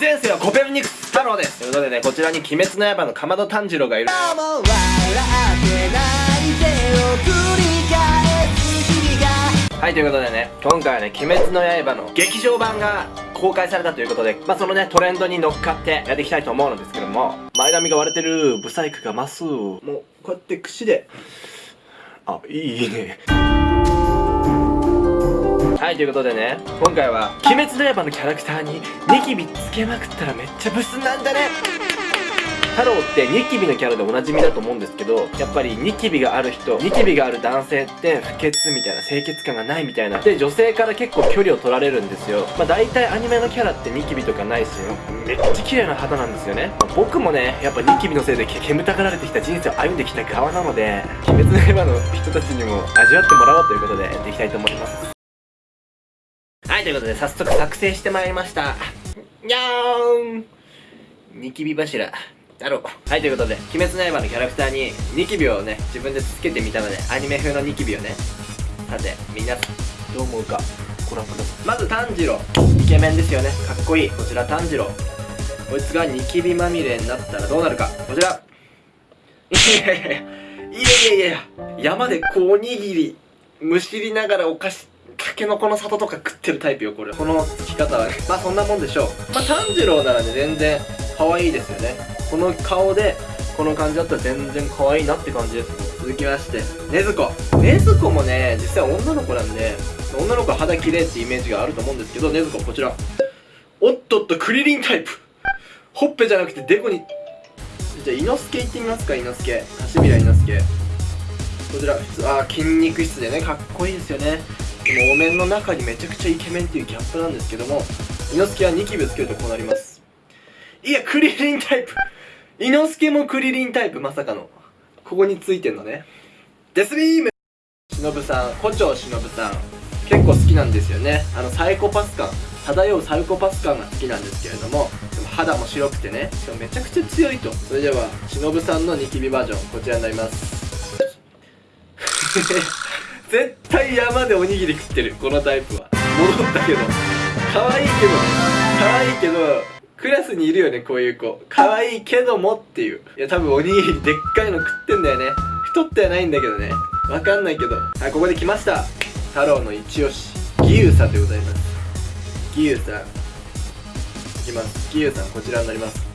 前世はコペルニクス太郎です。ということでねこちらに鬼滅の刃のかまど炭治郎がいる。はいということでね今回はね「鬼滅の刃」の劇場版が公開されたということでまあそのねトレンドに乗っかってやっていきたいと思うのですけども前髪が割れてるブサイクが増すもうこうやって櫛で。あいいね。はいということでね今回は「鬼滅の刃」のキャラクターにニキビつけまくったらめっちゃブスなんだね。太郎ってニキビのキャラでおなじみだと思うんですけどやっぱりニキビがある人ニキビがある男性って不潔みたいな清潔感がないみたいな。で女性から結構距離を取られるんですよ。まあ大体アニメのキャラってニキビとかないしめっちゃ綺麗な肌なんですよね、まあ僕もねやっぱニキビのせいで煙たがられてきた人生を歩んできた側なので鬼滅の刃の人たちにも味わってもらおうということでやっていきたいと思います。はい、ということで早速作成してまいりました。にゃーんニキビ柱。だろう。はい、ということで、鬼滅の刃のキャラクターにニキビをね、自分でつけてみたので、アニメ風のニキビをね。さて、みんな、どう思うか、ご覧ください。まず炭治郎。イケメンですよね。かっこいい。こちら炭治郎。こいつがニキビまみれになったらどうなるか。こちら。いやいやいや、いやいやいや、山でこうおにぎり、むしりながらお菓子、ケノコの里とか食ってるタイプよこれ。この付き方はまあそんなもんでしょう。まあ炭治郎ならね全然可愛いですよね。この顔でこの感じだったら全然可愛いなって感じです。続きまして。禰豆子。禰豆子もね実際女の子なんで女の子は肌綺麗ってイメージがあると思うんですけど禰豆子こちら。おっとっとクリリンタイプ。ほっぺじゃなくてデコに。じゃあ伊之助いってみますか伊之助。橋平伊之助。こちら普通あ筋肉質でねかっこいいですよね。でもお面の中にめちゃくちゃイケメンっていうギャップなんですけども伊之助はニキビつけるとこうなります。いやクリリンタイプ。伊之助もクリリンタイプまさかの。ここについてんのね。デスビーム。忍さん。胡蝶忍さん。結構好きなんですよね。あのサイコパス感。漂うサイコパス感が好きなんですけれどもでも肌も白くてね。しかもめちゃくちゃ強いと。それでは忍さんのニキビバージョンこちらになります。絶対山でおにぎり食ってる。このタイプは。戻ったけど。可愛いけど。可愛いけどクラスにいるよねこういう子。可愛いけどもっていう。いや多分おにぎりでっかいの食ってんだよね。太ってはないんだけどね。わかんないけど。はいここで来ました。太郎の一押し義勇さんでございます。義勇さん。いきます。義勇さんこちらになります。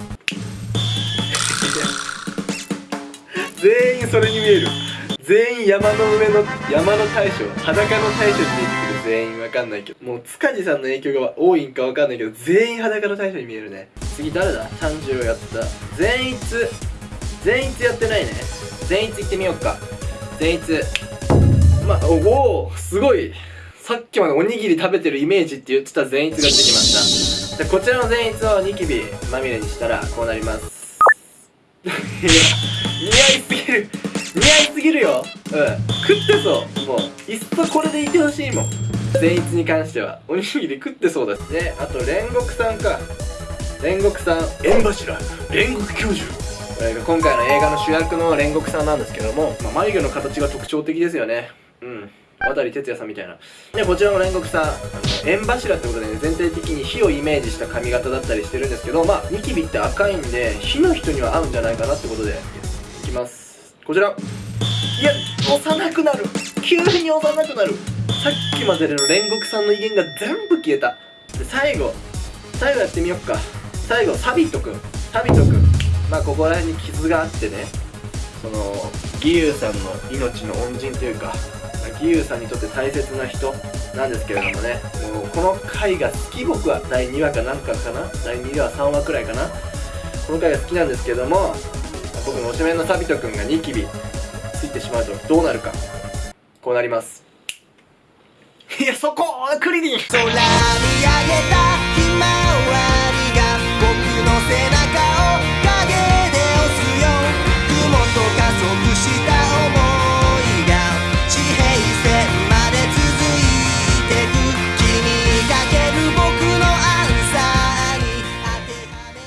全員それに見える。全員山の上の山の大将裸の大将に見えてくる全員わかんないけどもう塚地さんの影響が多いんかわかんないけど全員裸の大将に見えるね。次誰だ？炭治郎やった。善逸善逸やってないね。善逸行ってみようか。善逸まおおすごい。さっきまでおにぎり食べてるイメージって言ってた善逸が出てきました。でこちらの善逸をニキビまみれにしたらこうなります。いや似合いすぎる。似合いすぎるよ。うん。食ってそう。もういっそこれでいてほしいもん。善逸に関しては。おにぎり食ってそうだし。ねあと煉獄さんか。煉獄さん。縁柱。煉獄教授。今回の映画の主役の煉獄さんなんですけども、まあ、眉毛の形が特徴的ですよね。うん。渡哲也さんみたいな。でこちらの煉獄さん。あの縁柱ってことでね全体的に火をイメージした髪型だったりしてるんですけどまあニキビって赤いんで火の人には合うんじゃないかなってことでいきますこちら。いや幼くなる。急に幼くなる。さっきまでの煉獄さんの威厳が全部消えた。で最後最後やってみよっか。最後サビットくん。サビットくん。まあここら辺に傷があってね。その義勇さんの命の恩人というか義勇さんにとって大切な人。なんですけれどもね。もうこの回が好き僕は第2話かなんかかな。第2話3話くらいかな。この回が好きなんですけども僕の推しメンのサビト君がニキビついてしまうとどうなるかこうなります。いやそこクリリン。空見上げた